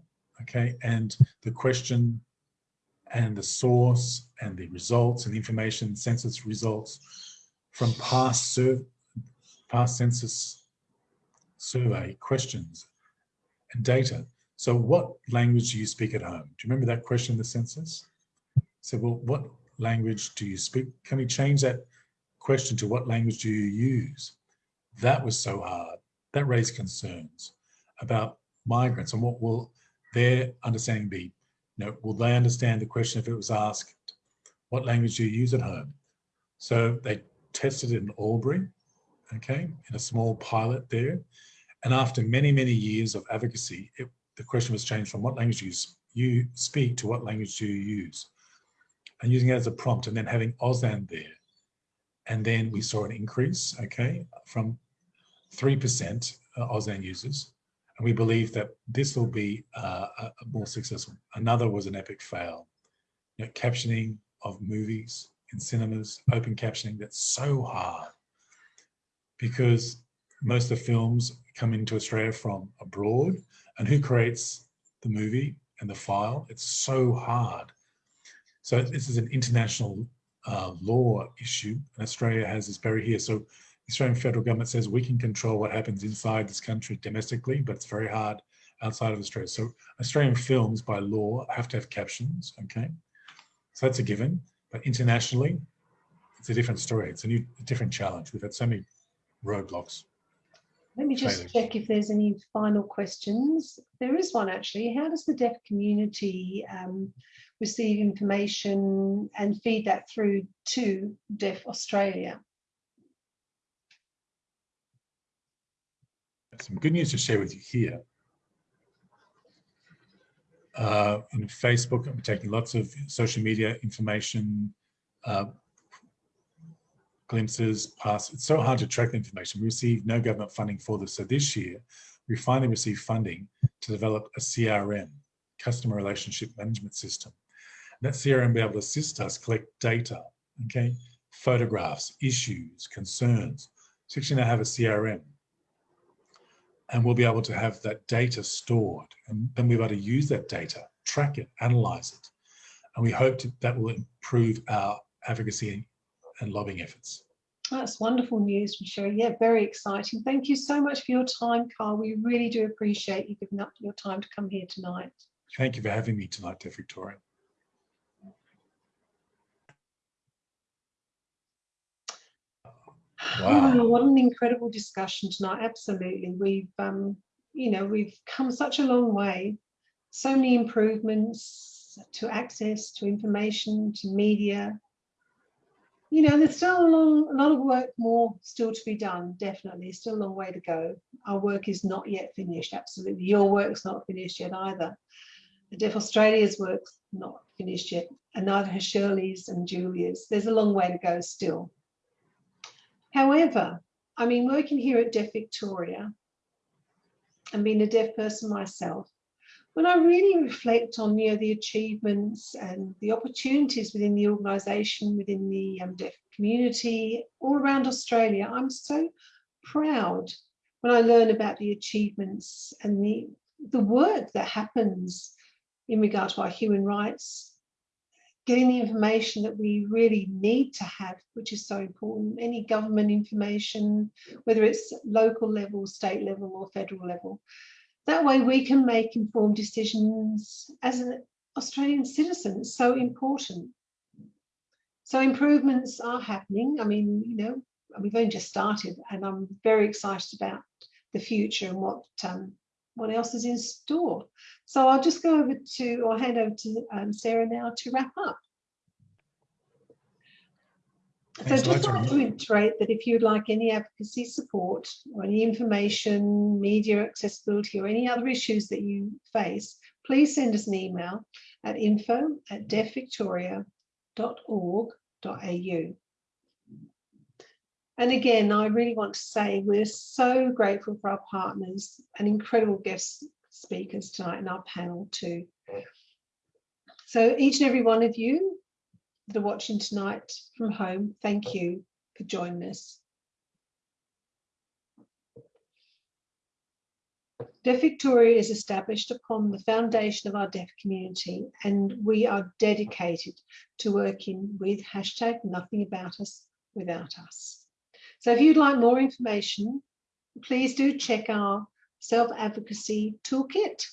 Speaker 1: okay, and the question and the source and the results and the information, census results from past, past census survey questions and data. So what language do you speak at home? Do you remember that question in the census? So, well, what language do you speak? Can we change that question to what language do you use? That was so hard. That raised concerns about migrants and what will their understanding be? You know, will they understand the question if it was asked, what language do you use at home? So they tested in Albury, okay, in a small pilot there. And after many, many years of advocacy, it, the question was changed from what language do you, speak to what language do you use? And using it as a prompt and then having Auslan there. And then we saw an increase, okay, from 3% uh, Auslan users and we believe that this will be uh, more successful. Another was an epic fail. You know, captioning of movies in cinemas, open captioning, that's so hard because most of the films come into Australia from abroad and who creates the movie and the file? It's so hard. So this is an international uh, law issue and Australia has this barrier here. So the Australian federal government says we can control what happens inside this country domestically, but it's very hard outside of Australia. So Australian films by law have to have captions, okay? So that's a given, but internationally, it's a different story. It's a new, a different challenge. We've had so many roadblocks.
Speaker 2: Let me just check if there's any final questions. There is one actually. How does the deaf community um, receive information and feed that through to Deaf Australia?
Speaker 1: some good news to share with you here. Uh, in Facebook, I'm taking lots of social media information, uh, glimpses, past. It's so hard to track the information. We receive no government funding for this. So this year, we finally received funding to develop a CRM, customer relationship management system. And that CRM will be able to assist us collect data, okay, photographs, issues, concerns. So actually now have a CRM and we'll be able to have that data stored and then we'll be able to use that data, track it, analyze it. And we hope to, that will improve our advocacy and lobbying efforts.
Speaker 2: That's wonderful news, Michelle. Yeah, very exciting. Thank you so much for your time, Carl. We really do appreciate you giving up your time to come here tonight.
Speaker 1: Thank you for having me tonight, Deaf Victoria.
Speaker 2: Wow. Oh, what an incredible discussion tonight. Absolutely. We've, um, you know, we've come such a long way. So many improvements to access, to information, to media. You know, there's still a, long, a lot of work more still to be done, definitely. Still a long way to go. Our work is not yet finished, absolutely. Your work's not finished yet either. The Deaf Australia's work's not finished yet, and neither has Shirley's and Julia's. There's a long way to go still. However, I mean, working here at Deaf Victoria and being a deaf person myself, when I really reflect on you know, the achievements and the opportunities within the organisation, within the um, deaf community, all around Australia, I'm so proud when I learn about the achievements and the, the work that happens in regard to our human rights getting the information that we really need to have, which is so important, any government information, whether it's local level, state level or federal level. That way we can make informed decisions as an Australian citizen, it's so important. So improvements are happening. I mean, you know, we've only just started and I'm very excited about the future and what um, what else is in store. So I'll just go over to, or hand over to um, Sarah now to wrap up. So
Speaker 1: Thanks
Speaker 2: just like to reiterate that if you'd like any advocacy support or any information, media accessibility or any other issues that you face, please send us an email at info at deafvictoria.org.au. And again, I really want to say we're so grateful for our partners and incredible guest speakers tonight in our panel too. So each and every one of you that are watching tonight from home, thank you for joining us. Deaf Victoria is established upon the foundation of our deaf community and we are dedicated to working with hashtag nothing about us without us. So if you'd like more information, please do check our self-advocacy toolkit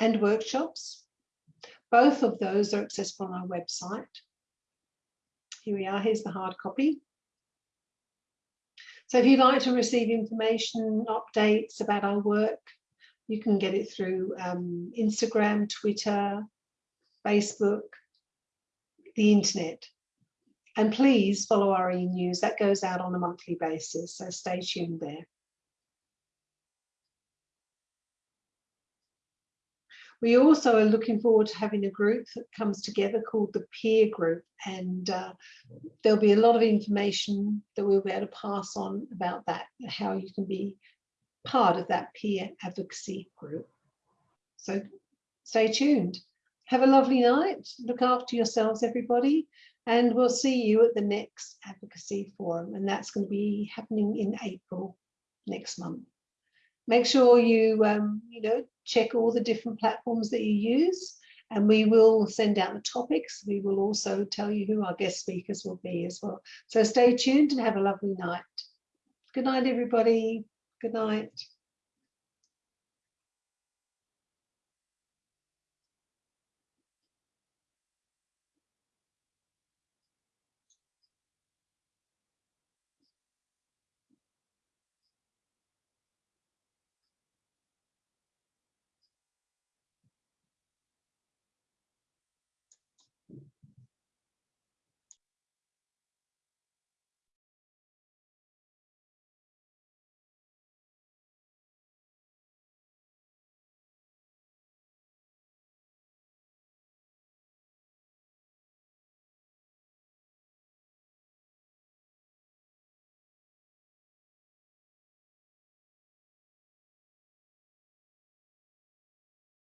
Speaker 2: and workshops. Both of those are accessible on our website. Here we are, here's the hard copy. So if you'd like to receive information, updates about our work, you can get it through um, Instagram, Twitter, Facebook, the internet. And please follow our e-news, that goes out on a monthly basis, so stay tuned there. We also are looking forward to having a group that comes together called the peer group and uh, there'll be a lot of information that we'll be able to pass on about that, how you can be part of that peer advocacy group. So stay tuned. Have a lovely night. Look after yourselves, everybody. And we'll see you at the next advocacy forum. And that's going to be happening in April next month. Make sure you, um, you know, check all the different platforms that you use and we will send out the topics. We will also tell you who our guest speakers will be as well. So stay tuned and have a lovely night. Good night, everybody. Good night.